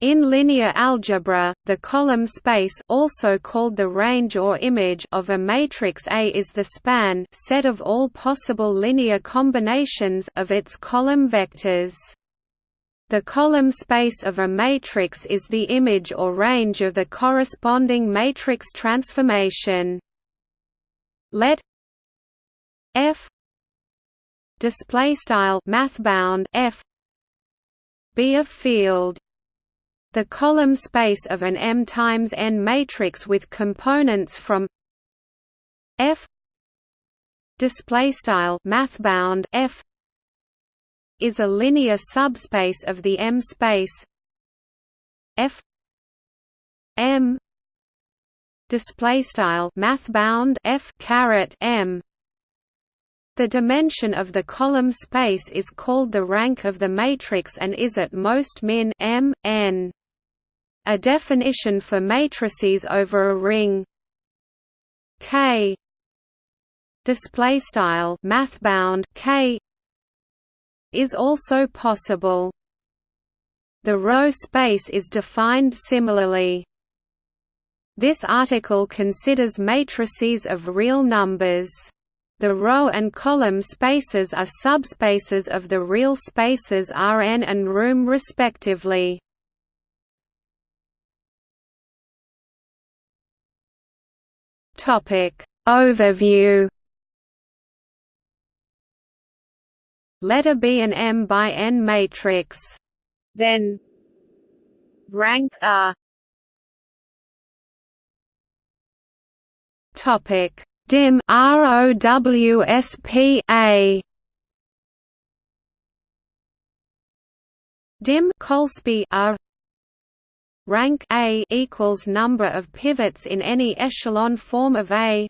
In linear algebra, the column space also called the range or image of a matrix A is the span set of all possible linear combinations of its column vectors. The column space of a matrix is the image or range of the corresponding matrix transformation. Let F display style F be a field the column space of an M times n matrix with components from F display style mathbound F is a linear subspace of the M space F M display style mathbound F caret M. The dimension of the column space is called the rank of the matrix and is at most min m n a definition for matrices over a ring K display style mathbound K is also possible. The row space is defined similarly. This article considers matrices of real numbers. The row and column spaces are subspaces of the real spaces Rn and room respectively. Topic Overview Let A be an M by N matrix. Then rank A. Topic dim ROWSP A. Dim Colsp R rank A equals number of pivots in any echelon form of A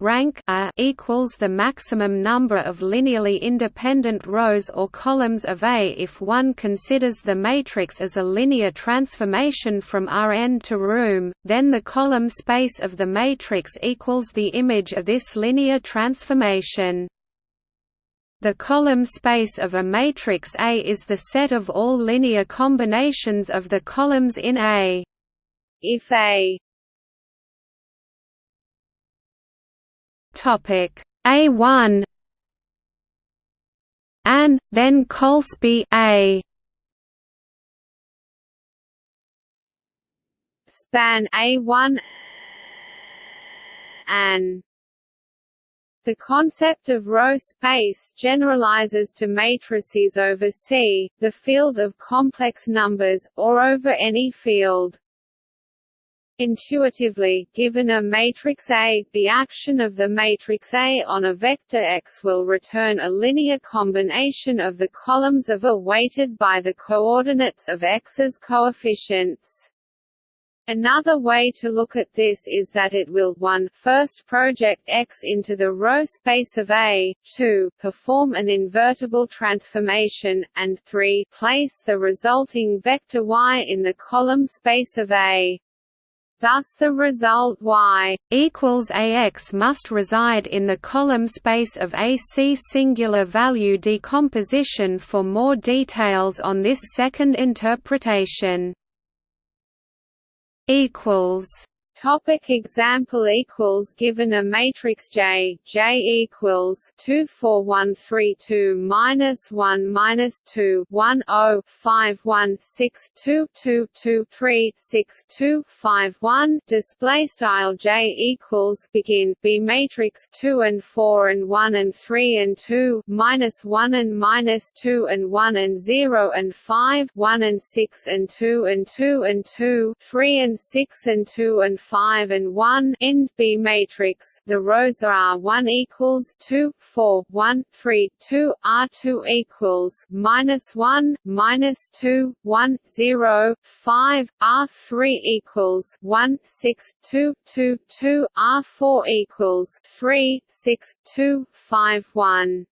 rank A equals the maximum number of linearly independent rows or columns of A if one considers the matrix as a linear transformation from Rn to room, then the column space of the matrix equals the image of this linear transformation. The column space of a matrix A is the set of all linear combinations of the columns in A. If A topic A1 and then Colsp A span A1 and the concept of row space generalizes to matrices over C, the field of complex numbers, or over any field. Intuitively, given a matrix A, the action of the matrix A on a vector X will return a linear combination of the columns of A weighted by the coordinates of X's coefficients. Another way to look at this is that it will 1 first project X into the row space of A, 2 perform an invertible transformation, and 3 place the resulting vector Y in the column space of A. Thus the result y equals ax must reside in the column space of AC singular value decomposition for more details on this second interpretation equals Topic example equals given a matrix J J equals two four one three two minus one minus two one oh five one six two two two three six two five one. Display style J equals begin B matrix two and four and one and three and two minus one and minus two and one and zero and five one and six and two and two and two three and six and two and 5 and 1 end B matrix. The rows are R1 equals 2 4 1 3 2 R2 equals minus 1 minus 2 1 0 5 R3 equals 1 6 2 2 2 R4 equals 3 6 2 5 1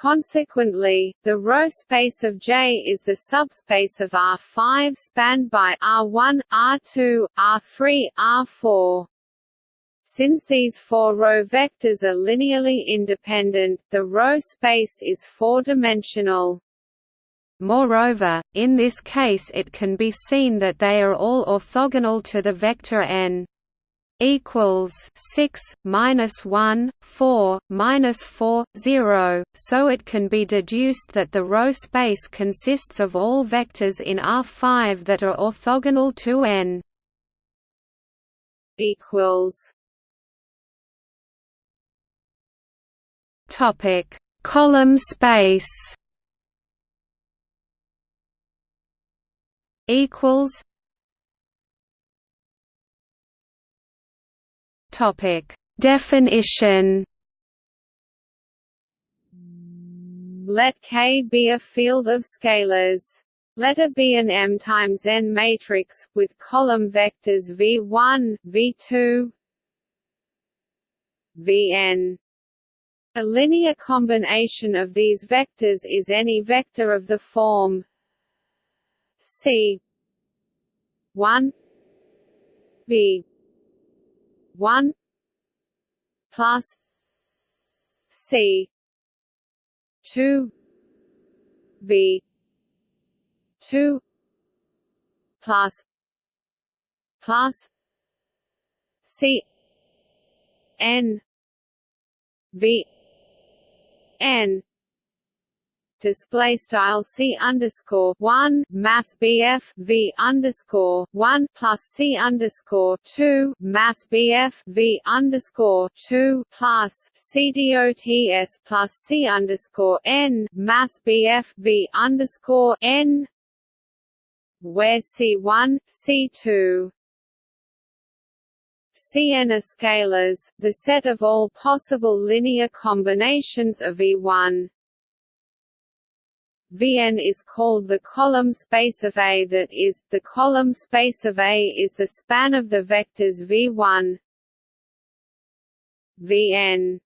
Consequently, the row space of J is the subspace of R5 spanned by R1, R2, R3, R4. Since these four row vectors are linearly independent, the row space is four-dimensional. Moreover, in this case it can be seen that they are all orthogonal to the vector n equals 6 minus 1 4 minus 4 0 so it can be deduced that the row space consists of all vectors in R5 that are orthogonal to n equals topic column space equals Topic: Definition. Let K be a field of scalars. Let A be an M times N matrix, with column vectors V1, V2, Vn. A linear combination of these vectors is any vector of the form C 1 V one plus C two V two plus plus C N V N display style c underscore one math bf v underscore one plus c underscore two math bf v underscore two plus c plus c underscore n math bf v underscore n where c1 c2 Cn are scalars, the set of all possible linear combinations of E1 Vn is called the column space of A that is, the column space of A is the span of the vectors V1 Vn.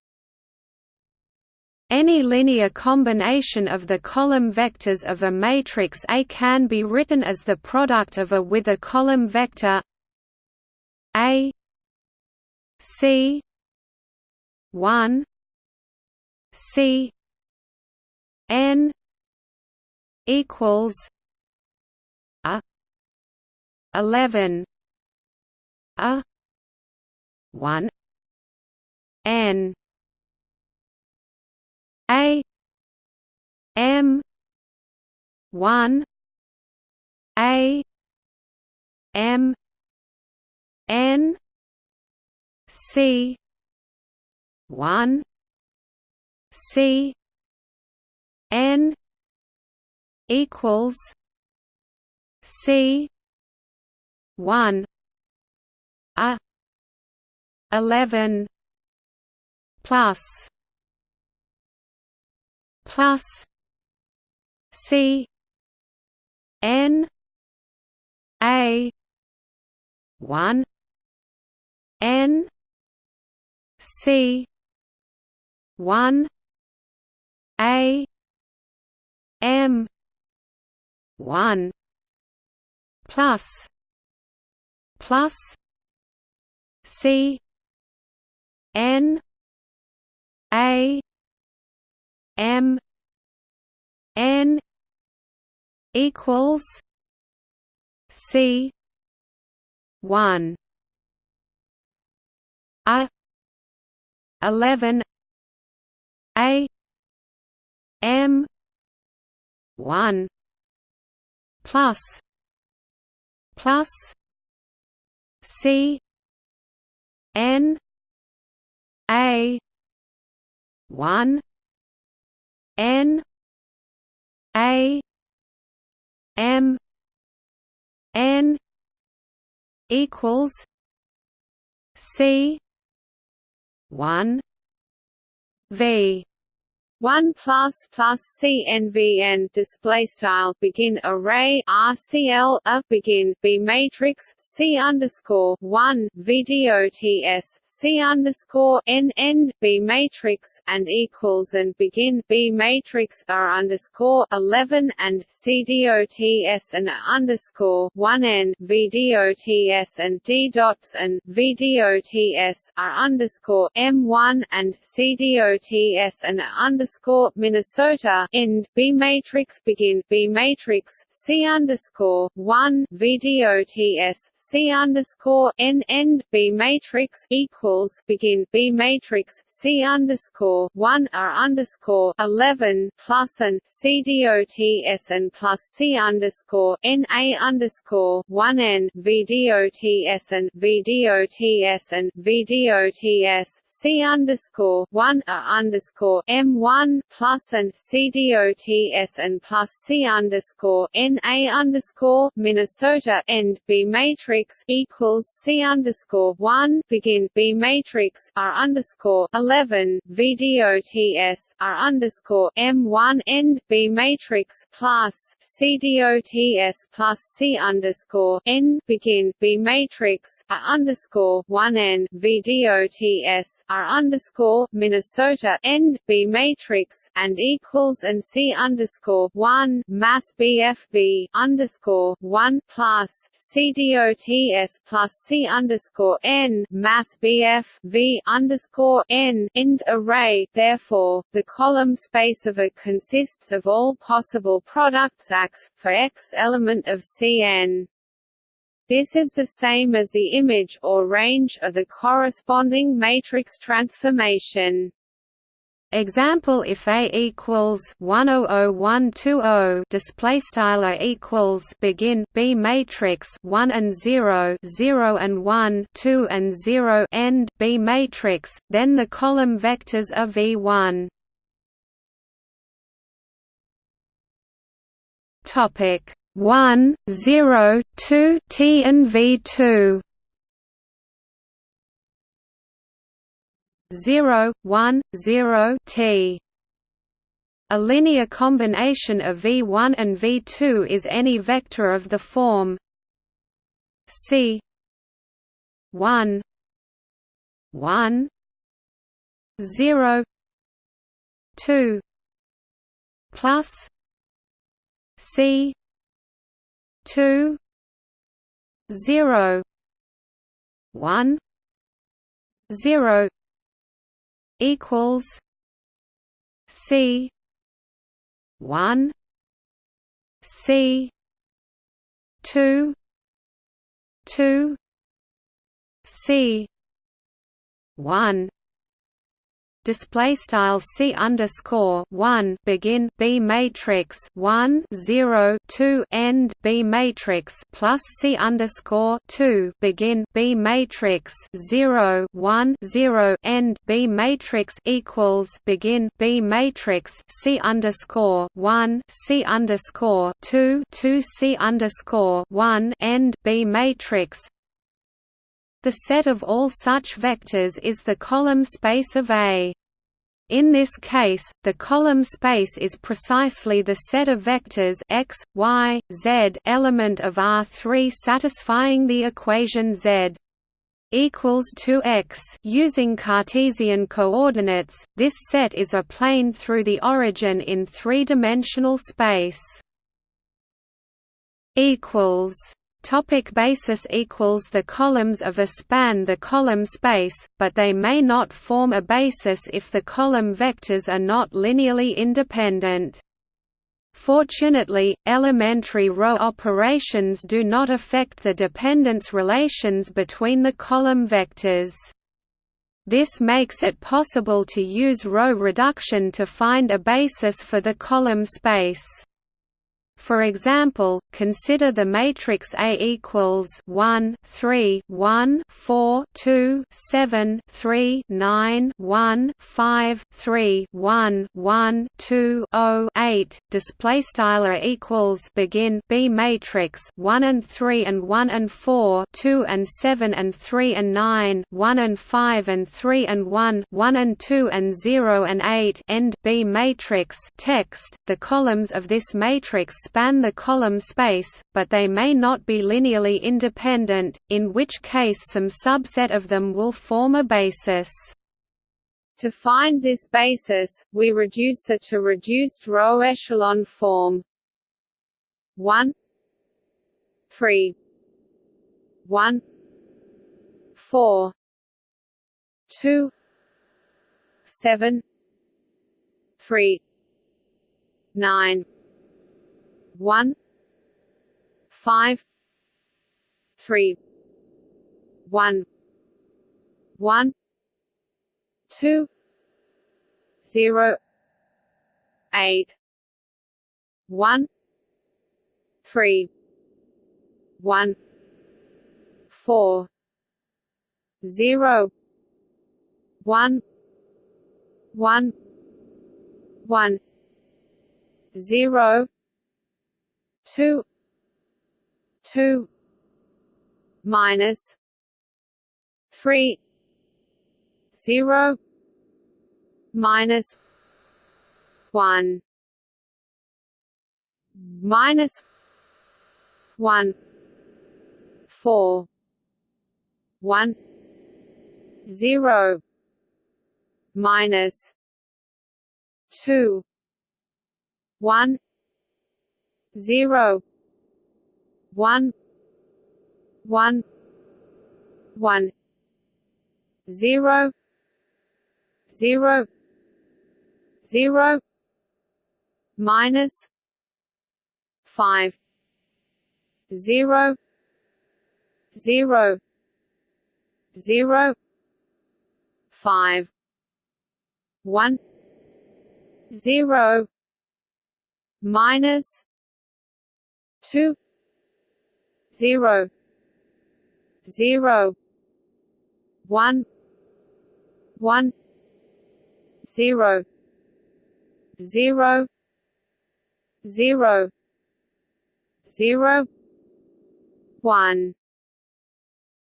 Any linear combination of the column vectors of a matrix A can be written as the product of A with a column vector A C 1 C N equals a 11 a 1 n a m 1 a m n c 1 c n equals C one A eleven plus plus C N A one N C one A M one. Plus. Plus. C. N. A. M. N. Equals. C. One. A. Eleven. A. M. One plus plus C N A one N A M N equals C one V 1 plus plus CNVN display style begin array RCL a begin B matrix C underscore 1 VDOTS C underscore N end B matrix and equals and begin B matrix R underscore eleven and C dots and underscore one N V and D dots and V dots R underscore M one and C dots and underscore underscore Minnesota end B matrix begin B matrix C underscore one VDOTS C underscore N end B matrix equals begin B matrix C underscore one R underscore eleven plus and CDOTS and plus C underscore N A underscore one N VDOTS and VDOTS and VDOTS C underscore one A underscore M one plus and CDOTS and plus C underscore N A underscore Minnesota end B matrix equals C underscore one. Begin. B matrix R underscore eleven. VDOTS R underscore M one end B matrix plus CDOTS plus C underscore N. Begin. B matrix R underscore one N VDOTS R underscore Minnesota end B matrix and equals and C underscore one math BFV underscore one plus CDOTS plus C underscore N math BF V underscore N end array. Therefore, the column space of A consists of all possible products X for X element of Cn. This is the same as the image or range of the corresponding matrix transformation. Example if A equals 100120 display style A equals begin B matrix 1 and 0 0 and 1 2 and 0 end B matrix then the column vectors are V1 topic 1, 0, 2 T and V2 0, 1, 0 T. A linear combination of V1 and V2 is any vector of the form C 1 1 0 2 plus C two zero one zero equals C one C two two C one display style c underscore one begin b matrix one zero two end b matrix plus c underscore two begin b matrix zero one zero end b matrix equals begin b matrix c underscore one c underscore two two c underscore one end b matrix the set of all such vectors is the column space of A. In this case, the column space is precisely the set of vectors x, y, z element of R3 satisfying the equation z equals 2x using Cartesian coordinates. This set is a plane through the origin in three-dimensional space. equals Topic basis equals The columns of a span the column space, but they may not form a basis if the column vectors are not linearly independent. Fortunately, elementary row operations do not affect the dependence relations between the column vectors. This makes it possible to use row reduction to find a basis for the column space. For example, consider the matrix A equals 1 3 1 4 2 7 3 9 1 5 3 1 1 2 0 8 display style equals begin B matrix 1 and 3 and 1 and 4 2 and 7 and 3 and 9 1 and 5 and 3 and 1 1 and 2 and 0 and 8 end B matrix. Text the columns of this matrix span the column space, but they may not be linearly independent, in which case some subset of them will form a basis. To find this basis, we reduce it to reduced row echelon form. 1 3 1 4 2 7 three. Nine one five three one one two zero eight one three one four zero one one one zero two two minus three zero minus one minus one four one zero minus two one zero. One. One. One. Zero. Zero. Zero. Minus. Five. Zero. Zero. Zero. Five. One. Zero. Minus two zero zero one one zero zero zero zero one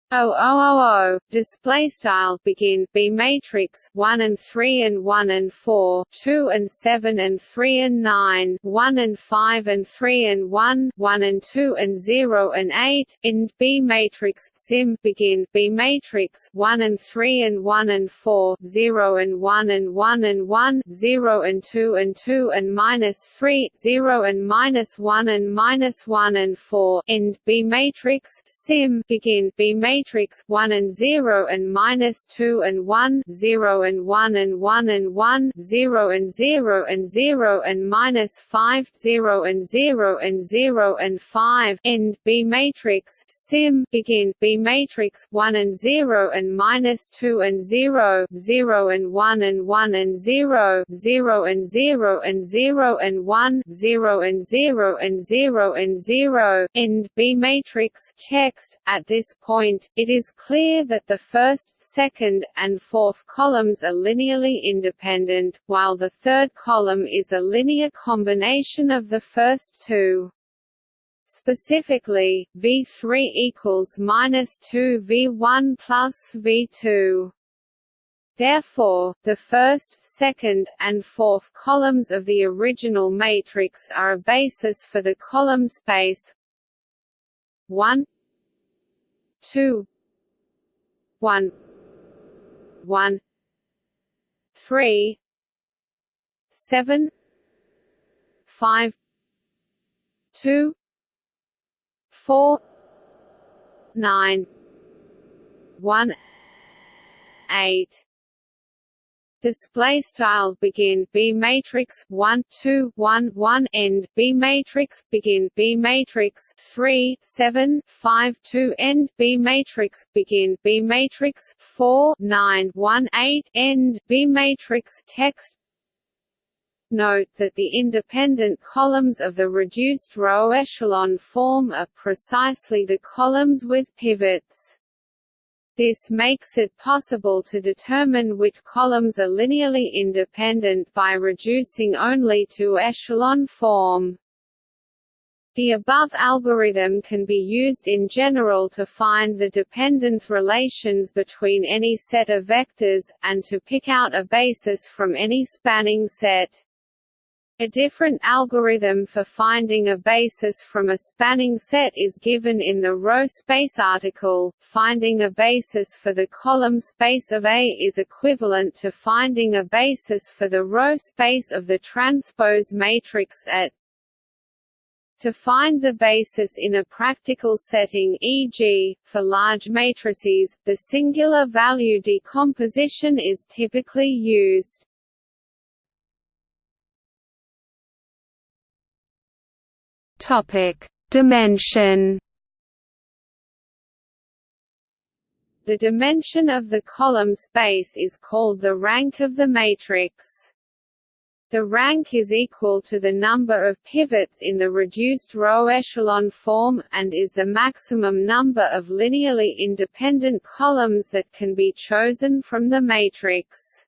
O O O O display style. Begin. B matrix. 1 and 3 and 1 and 4 2 and 7 and 3 and 9 1 and 5 and 3 and 1 1 and 2 and 0 and 8 in B matrix. Sim. Begin. B matrix. 1 and 3 and 1 and 4 0 and 1 and 1 and 1 0 and 2 and 2 and minus 3 0 and minus 1 and minus 1 and 4 end. B matrix. Sim. Begin. B matrix matrix 1 and 0 and minus 2 and 1 0 and 1 and 1 and 1 0 and 0 and 0 and minus 5 0 and 0 and 0 and 5 end B matrix sim begin B matrix 1 and 0 and minus 2 and 0 0 and 1 and 1 and 0 0 and 0 and 0 and 1 0 and 0 and 0 and 0 end B matrix text at this point it is clear that the first, second, and fourth columns are linearly independent, while the third column is a linear combination of the first two. Specifically, V3 equals minus 2 V1 plus V2. Therefore, the first, second, and fourth columns of the original matrix are a basis for the column space 1 two one one three seven five two four nine one eight display style begin B matrix 1 2 1 1 end B matrix begin B matrix 3 7 5 2 end B matrix begin B matrix 4 9 1 8 end B matrix text Note that the independent columns of the reduced row echelon form are precisely the columns with pivots. This makes it possible to determine which columns are linearly independent by reducing only to echelon form. The above algorithm can be used in general to find the dependence relations between any set of vectors, and to pick out a basis from any spanning set. A different algorithm for finding a basis from a spanning set is given in the row space article. Finding a basis for the column space of A is equivalent to finding a basis for the row space of the transpose matrix at to find the basis in a practical setting e.g., for large matrices, the singular value decomposition is typically used. Topic: Dimension. The dimension of the column space is called the rank of the matrix. The rank is equal to the number of pivots in the reduced row echelon form, and is the maximum number of linearly independent columns that can be chosen from the matrix.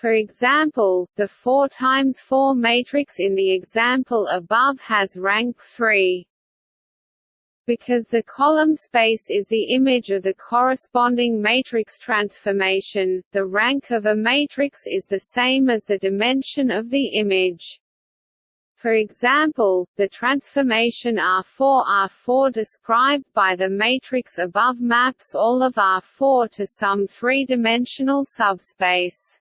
For example, the 4 times 4 matrix in the example above has rank 3. Because the column space is the image of the corresponding matrix transformation, the rank of a matrix is the same as the dimension of the image. For example, the transformation R4 R4 described by the matrix above maps all of R4 to some three-dimensional subspace.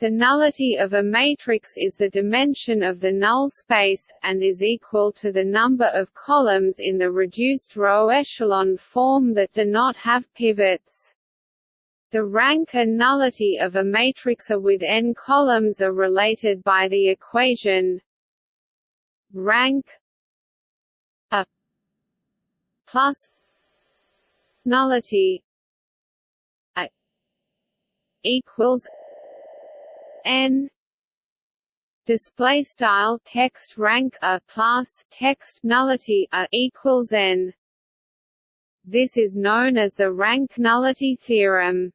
The nullity of a matrix is the dimension of the null space, and is equal to the number of columns in the reduced row echelon form that do not have pivots. The rank and nullity of a matrix with n columns are related by the equation rank A plus nullity A equals n. Display style text rank a plus text nullity a equals n. This is known as the rank nullity theorem.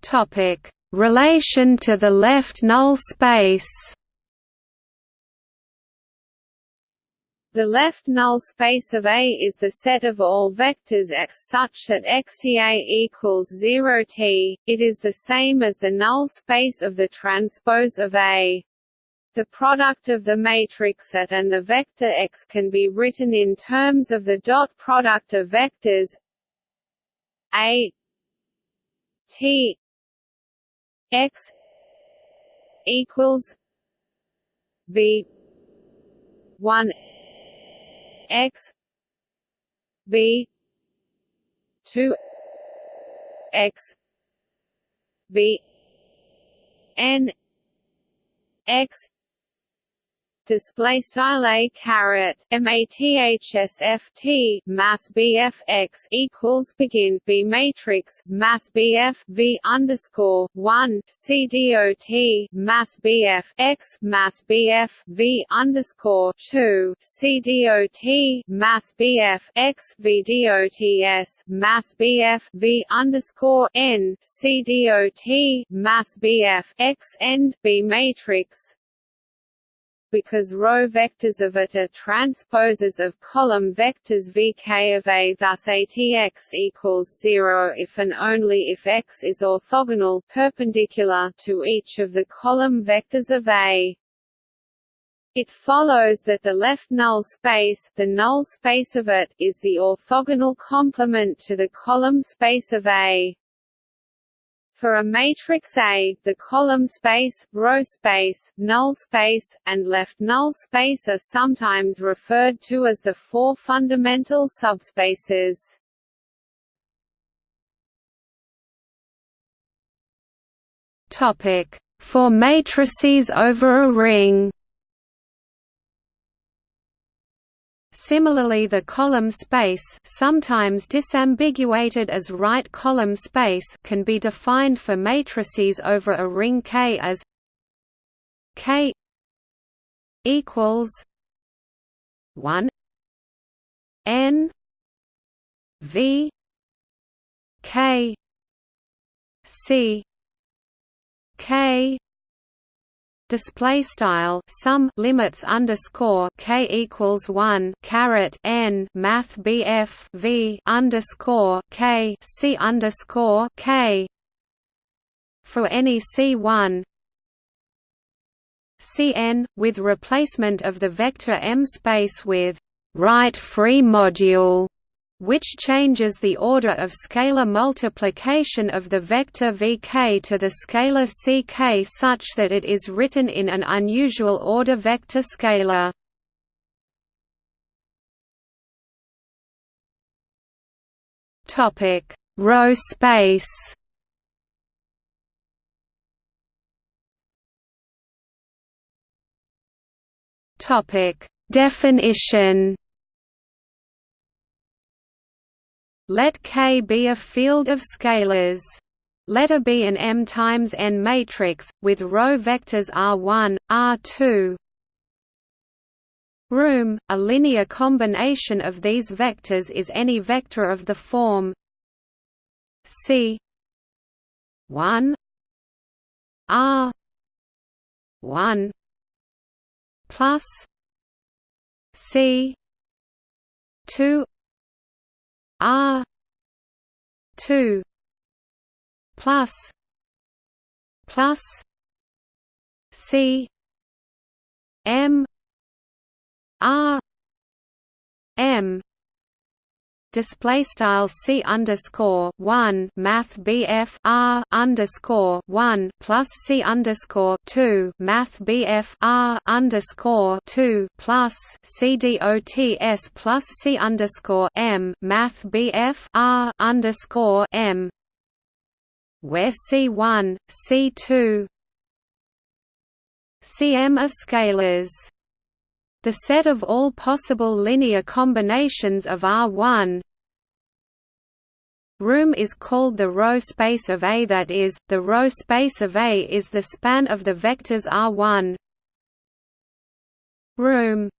Topic. Relation to the left null space The left null space of A is the set of all vectors x such that xTA equals 0 t. It is the same as the null space of the transpose of A. The product of the matrix at and the vector x can be written in terms of the dot product of vectors A T x equals V one x v 2 x v n x display style a caret mathsft math bf x equals begin b matrix math bf v underscore one c dot math bf x math bf v underscore two c dot math bf x v dots math bf v underscore n c dot math bf x end b matrix because row vectors of it are transposes of column vectors vk of A. Thus ATX equals 0 if and only if X is orthogonal perpendicular to each of the column vectors of A. It follows that the left null space, the null space of it, is the orthogonal complement to the column space of A. For a matrix A, the column space, row space, null space, and left null space are sometimes referred to as the four fundamental subspaces. Topic: For matrices over a ring. Similarly the column space sometimes disambiguated as right column space can be defined for matrices over a ring K as K equals 1 N V K C K display style sum limits underscore k equals one caret n math bf v underscore k c underscore k. For any c1 cn with replacement of the vector m space with right free module which changes the order of scalar multiplication of the vector vk to the scalar ck such that it is written in an unusual order vector scalar. Topic: Row space. Topic: Definition. Let K be a field of scalars. Let A be an M times N matrix, with row vectors R1, R2 room. A linear combination of these vectors is any vector of the form C 1 R 1 plus C two R two plus plus C M R M display style c underscore one math bf r underscore one plus c underscore two math bf r underscore two plus c dots plus c underscore m math bf r underscore m. Where c one c two cm are scalars the set of all possible linear combinations of R1 Room is called the row space of A that is, the row space of A is the span of the vectors R1 Room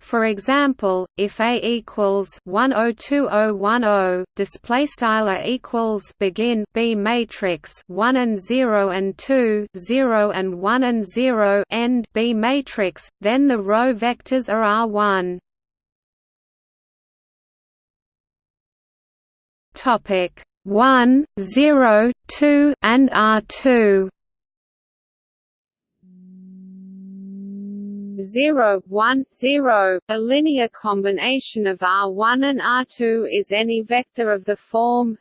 for example, if A equals 102010, display style A equals begin B matrix 1 and 0 and 2, 0 and 1 and 0 end B matrix, then the row vectors are R1. Topic 1, 0, 2 and R2. 0, 1, 0. A linear combination of R1 and R2 is any vector of the form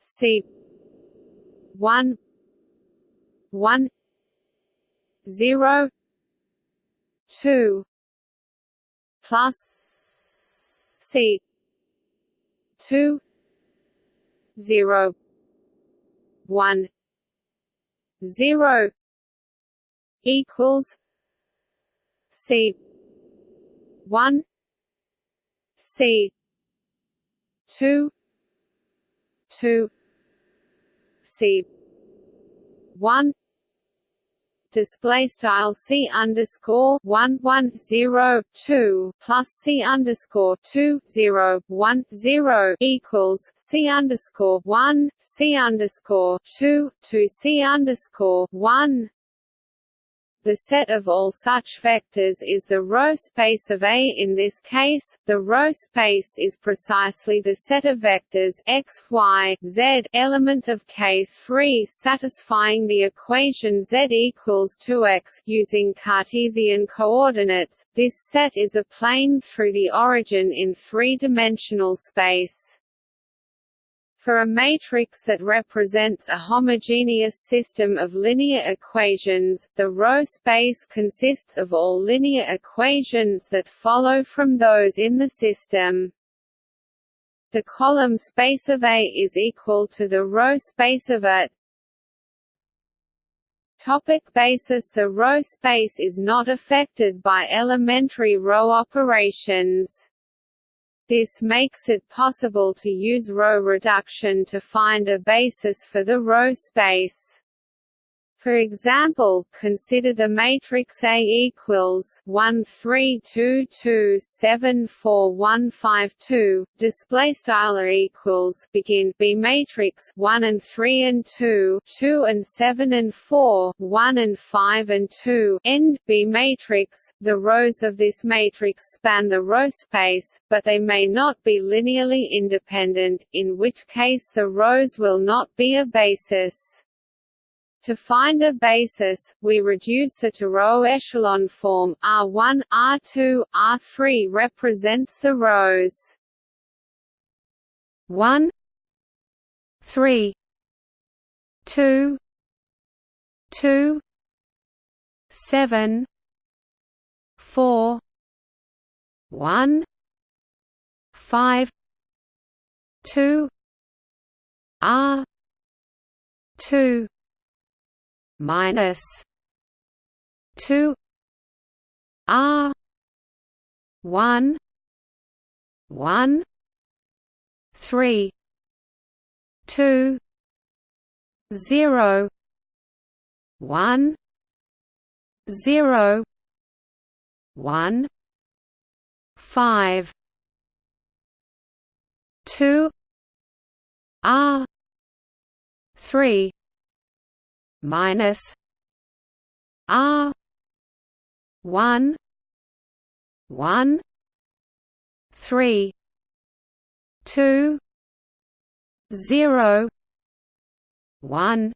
C 1 1 0 2 plus C 2 0 1 0 equals C one. C two. Two. C one. Display style c underscore one one zero two plus c underscore two zero one zero equals c underscore one c underscore two two c underscore one the set of all such vectors is the row space of A. In this case, the row space is precisely the set of vectors x, y, z element of K3 satisfying the equation z equals 2x using Cartesian coordinates. This set is a plane through the origin in three-dimensional space. For a matrix that represents a homogeneous system of linear equations, the row space consists of all linear equations that follow from those in the system. The column space of A is equal to the row space of A. Topic basis The row space is not affected by elementary row operations. This makes it possible to use row reduction to find a basis for the row space. For example, consider the matrix A equals one three two two seven four one five two. Display style equals begin B matrix one and three and two, two and seven and four, one and five and two. End B matrix. The rows of this matrix span the row space, but they may not be linearly independent, in which case the rows will not be a basis. To find a basis, we reduce it to row echelon form. R1, R2, R3 represents the rows 1 3 2 2 7 4 1 5 2 R 2 minus two R one one three two zero one zero one five two R three minus R one one three two zero one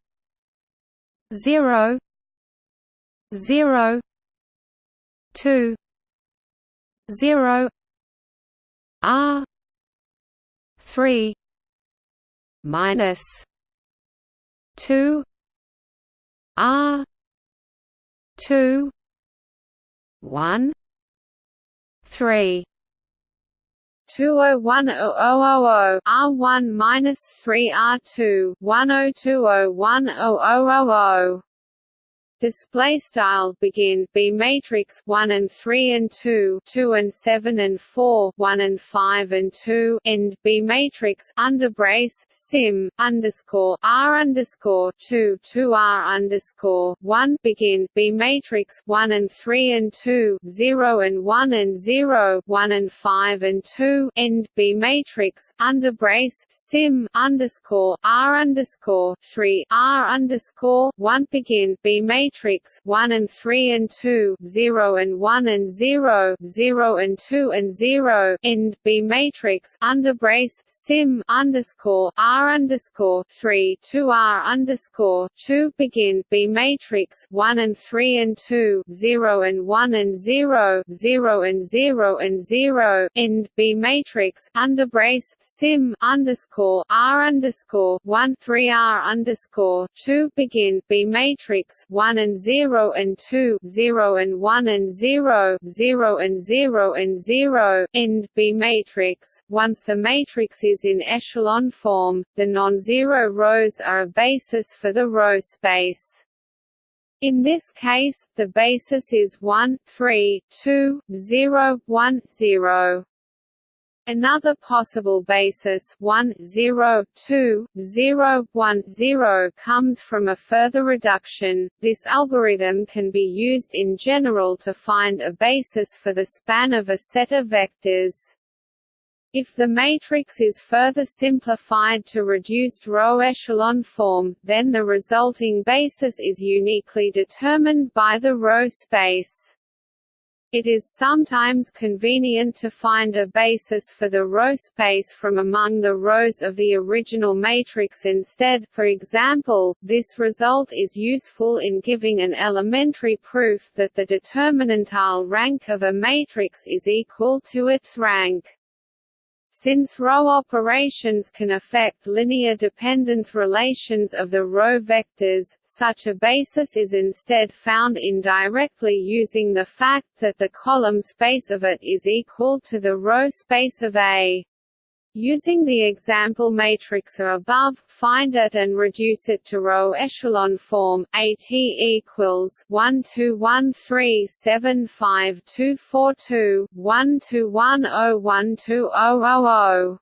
zero zero two zero R three minus two R two one three two oh one oh oh oh oh R one minus three R two one oh two oh one oh oh oh oh display style begin b matrix 1 and 3 and 2 2 and 7 and 4 1 and 5 and 2 end b matrix under brace sim underscore r underscore 2 2 r underscore 1 begin b matrix 1 and 3 and 2 0 and 1 and 0 1 and 5 and 2 end b matrix under brace sim underscore r underscore 3 r underscore 1 begin b matrix matrix 1 and 3 and 2 0 and 1 and 0 0 and 2 and 0 end B matrix under brace sim underscore R underscore 3 2 R underscore 2 begin B matrix 1 and 3 and 2 0 and 1 and 0 0 and 0 and 0 end B matrix under brace sim underscore R underscore 1 3 R underscore 2 begin B matrix 1 and 0 and 2 0 and 1 and 0 0 and 0 and 0 end B matrix. Once the matrix is in echelon form, the non-zero rows are a basis for the row space. In this case, the basis is 1, 3, 2, 0, 1, 0. Another possible basis 1, 0, 2, 0, 1, 0 comes from a further reduction. This algorithm can be used in general to find a basis for the span of a set of vectors. If the matrix is further simplified to reduced row echelon form, then the resulting basis is uniquely determined by the row space. It is sometimes convenient to find a basis for the row space from among the rows of the original matrix instead for example, this result is useful in giving an elementary proof that the determinantal rank of a matrix is equal to its rank. Since row operations can affect linear dependence relations of the row vectors, such a basis is instead found indirectly using the fact that the column space of it is equal to the row space of A. Using the example matrix above, find it and reduce it to row echelon form. At equals one two one three seven five two four two one two one zero one two zero zero zero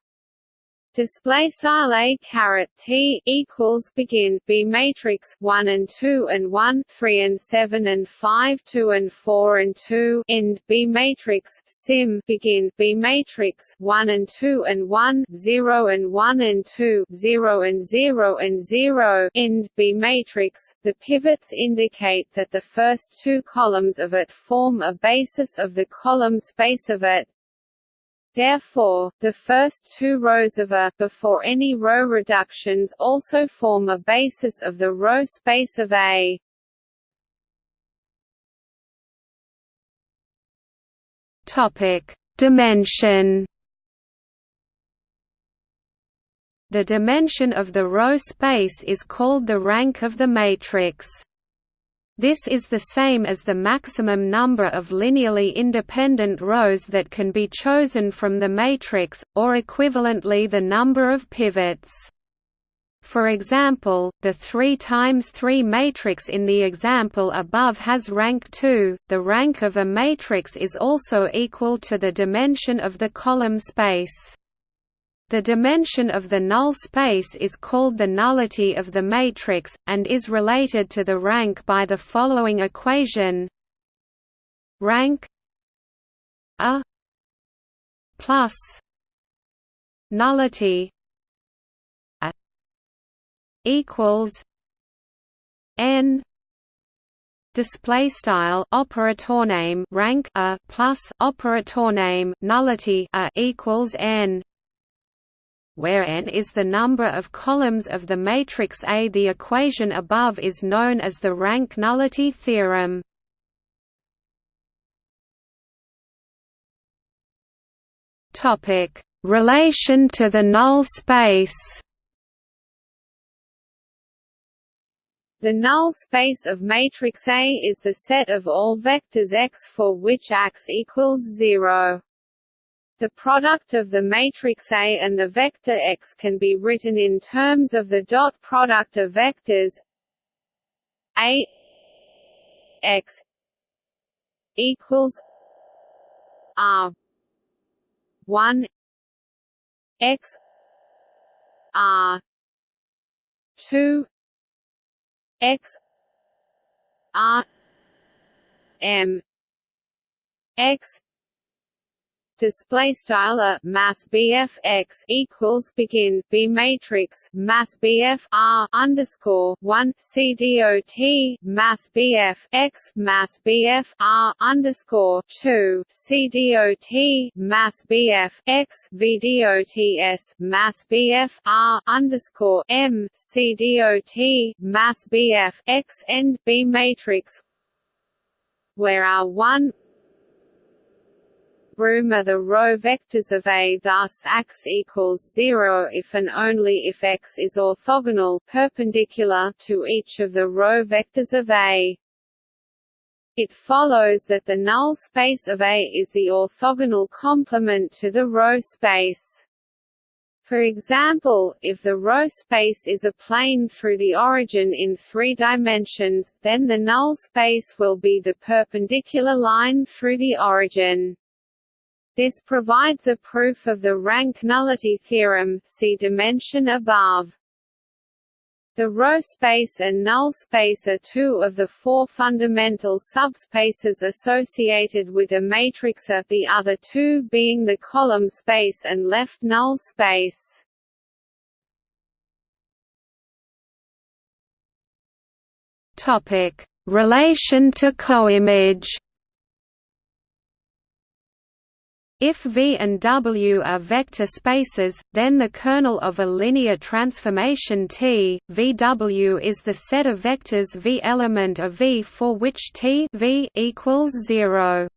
display style a t equals begin b matrix 1 and 2 and 1 3 and 7 and 5 2 and 4 and 2 end b matrix sim begin b matrix 1 and 2 and 1 0 and 1 and 2 0 and 0 and 0 end b matrix. The pivots indicate that the first two columns of it form a basis of the column space of it Therefore, the first two rows of A before any row reductions also form a basis of the row space of A. Topic: Dimension. The dimension of the row space is called the rank of the matrix. This is the same as the maximum number of linearly independent rows that can be chosen from the matrix, or equivalently the number of pivots. For example, the 3 times 3 matrix in the example above has rank 2. The rank of a matrix is also equal to the dimension of the column space. The dimension of the null space is called the nullity of the matrix, and is related to the rank by the following equation. Rank a plus nullity a equals n display style operator name rank a plus operator name nullity a equals n where n is the number of columns of the matrix A. The equation above is known as the rank nullity theorem. Topic: Relation to the null space. The null space of matrix A is the set of all vectors x for which x equals 0. The product of the matrix A and the vector x can be written in terms of the dot product of vectors A x equals R one x R two x R M x display style math BF x equals begin B matrix math BF R underscore one C dot math BF x math BF R underscore two C dot math BF x V dots math BF R underscore M C dot math BF x end B matrix. Where R one room are the row vectors of A thus x equals 0 if and only if x is orthogonal perpendicular to each of the row vectors of A. It follows that the null space of A is the orthogonal complement to the row space. For example, if the row space is a plane through the origin in three dimensions, then the null space will be the perpendicular line through the origin. This provides a proof of the rank nullity theorem see dimension above. The row space and null space are two of the four fundamental subspaces associated with a matrix A, the other two being the column space and left null space. Topic: Relation to coimage. If V and W are vector spaces, then the kernel of a linear transformation T, VW is the set of vectors V element of V for which T v equals 0.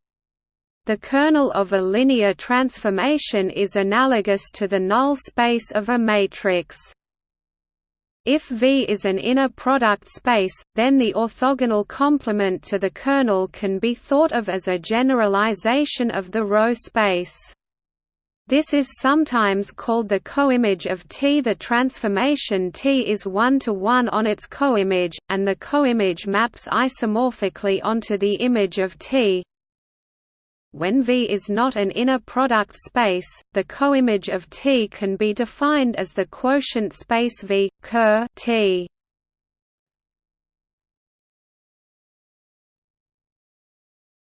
The kernel of a linear transformation is analogous to the null space of a matrix. If V is an inner product space, then the orthogonal complement to the kernel can be thought of as a generalization of the row space. This is sometimes called the coimage of T. The transformation T is one-to-one -one on its coimage, and the coimage maps isomorphically onto the image of T. When V is not an inner product space, the coimage of T can be defined as the quotient space V, ker T.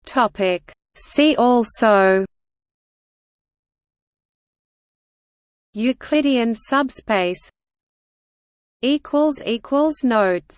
Topic. See also Euclidean subspace equals equals notes